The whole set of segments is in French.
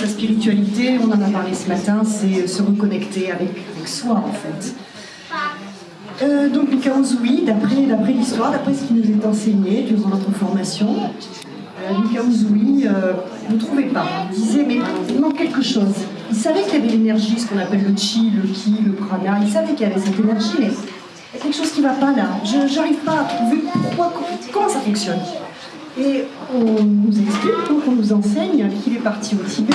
La spiritualité, on en a parlé ce matin, c'est euh, se reconnecter avec, soi en fait. Euh, donc les Kaozoui, d'après l'histoire, d'après ce qui nous est enseigné durant notre formation, Mika euh, ne trouvait pas. Il disait mais il manque quelque chose. Il savait qu'il y avait l'énergie, ce qu'on appelle le chi, le ki, le prana. Il savait qu'il y avait cette énergie, mais il y a quelque chose qui ne va pas là. Je n'arrive pas à trouver pourquoi, comment ça fonctionne. Et on nous explique, donc on nous enseigne qu'il est parti au Tibet,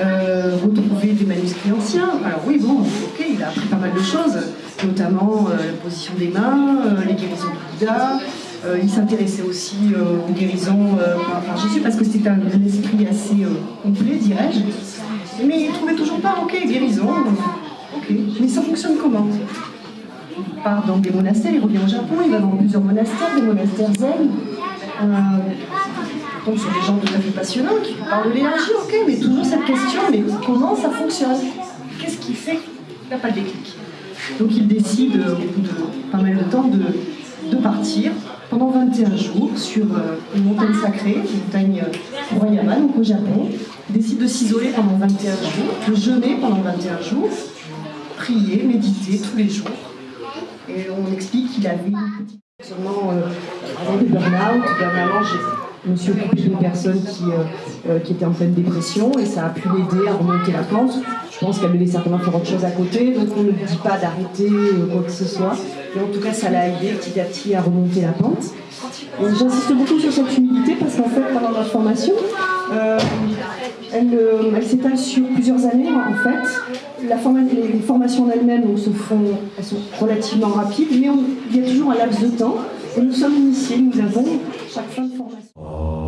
euh, retrouver des manuscrits anciens. Alors oui, bon, ok, il a appris pas mal de choses, notamment euh, la position des mains, euh, les guérisons du Bouddha. Il s'intéressait aussi aux guérisons par, Jésus parce que c'était un, esprit assez complet, dirais-je. Mais il trouvait toujours pas, ok, guérison, ok, mais ça fonctionne comment? Il part dans des monastères, il revient au Japon, il va dans plusieurs monastères, des monastères zen. Donc sur des gens tout à fait passionnants qui parlent de l'énergie, ok, mais toujours cette question, mais comment ça fonctionne? Qu'est-ce qui fait qu'il n'y a pas de déclic? Donc il décide, au bout de pas mal de temps, de, partir 21 jours sur euh, une montagne sacrée, une montagne Royama, donc au Japon. Décide de s'isoler pendant 21 jours, de jeûner pendant 21 jours, prier, méditer tous les jours. Et on explique qu'il avait une petite sûrement euh, des burn-out, dernièrement suis occupée d'une personne qui, euh, euh, qui était en pleine dépression et ça a pu l'aider à remonter la pente. Je pense qu'elle devait certainement faire autre chose à côté, donc on ne dit pas d'arrêter quoi que ce soit. Mais en tout cas, ça l'a aidé petit à petit à remonter la pente. J'insiste beaucoup sur cette humilité parce qu'en fait, pendant notre formation, elle, elle s'étale sur plusieurs années en fait. La les, formations en elles-mêmes se font, elles sont relativement rapides, mais il y a toujours un laps de temps. Nous sommes initiés, nous avons chaque fin de formation.